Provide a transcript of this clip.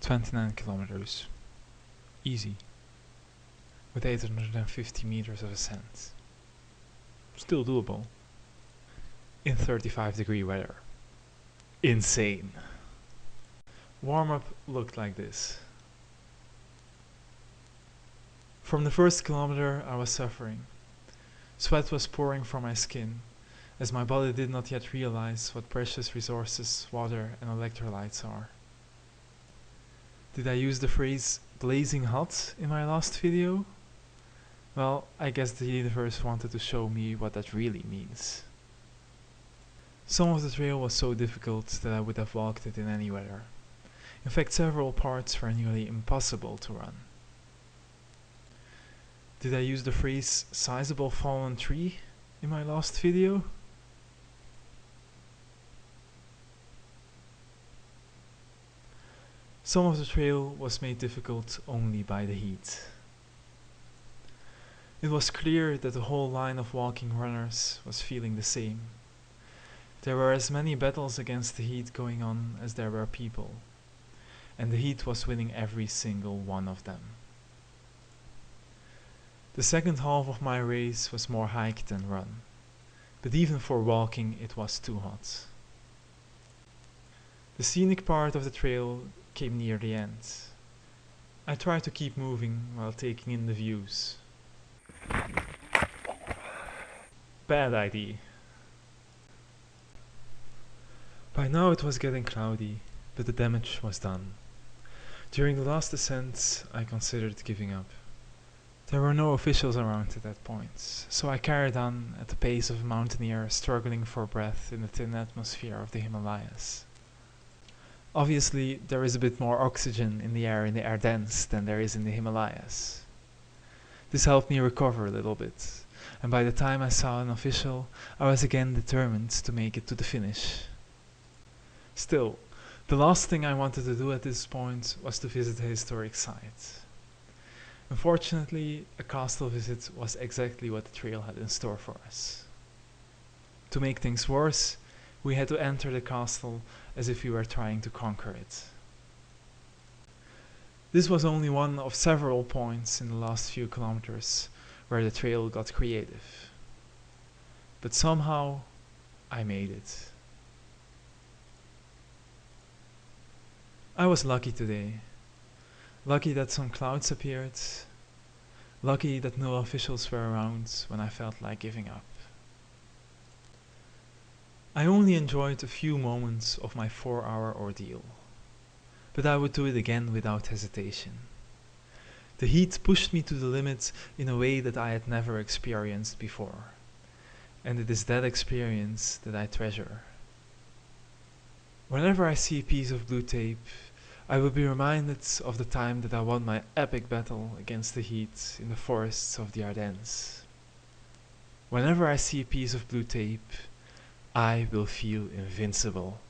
29 kilometers. Easy. With 850 meters of ascent. Still doable. In 35 degree weather. Insane. Warm up looked like this. From the first kilometer I was suffering. Sweat was pouring from my skin, as my body did not yet realize what precious resources water and electrolytes are. Did I use the phrase blazing hot in my last video? Well, I guess the universe wanted to show me what that really means. Some of the trail was so difficult that I would have walked it in any weather. In fact, several parts were nearly impossible to run. Did I use the phrase sizable fallen tree in my last video? Some of the trail was made difficult only by the heat. It was clear that the whole line of walking runners was feeling the same. There were as many battles against the heat going on as there were people, and the heat was winning every single one of them. The second half of my race was more hike than run, but even for walking it was too hot. The scenic part of the trail came near the end. I tried to keep moving while taking in the views. Bad idea. By now it was getting cloudy, but the damage was done. During the last ascent I considered giving up. There were no officials around at that point, so I carried on at the pace of a mountaineer struggling for breath in the thin atmosphere of the Himalayas. Obviously, there is a bit more oxygen in the air in the Ardennes than there is in the Himalayas. This helped me recover a little bit, and by the time I saw an official, I was again determined to make it to the finish. Still, the last thing I wanted to do at this point was to visit a historic site. Unfortunately, a castle visit was exactly what the trail had in store for us. To make things worse, we had to enter the castle as if we were trying to conquer it. This was only one of several points in the last few kilometers where the trail got creative. But somehow, I made it. I was lucky today. Lucky that some clouds appeared. Lucky that no officials were around when I felt like giving up. I only enjoyed a few moments of my four hour ordeal, but I would do it again without hesitation. The heat pushed me to the limit in a way that I had never experienced before, and it is that experience that I treasure. Whenever I see a piece of blue tape, I will be reminded of the time that I won my epic battle against the heat in the forests of the Ardennes. Whenever I see a piece of blue tape, I will feel invincible.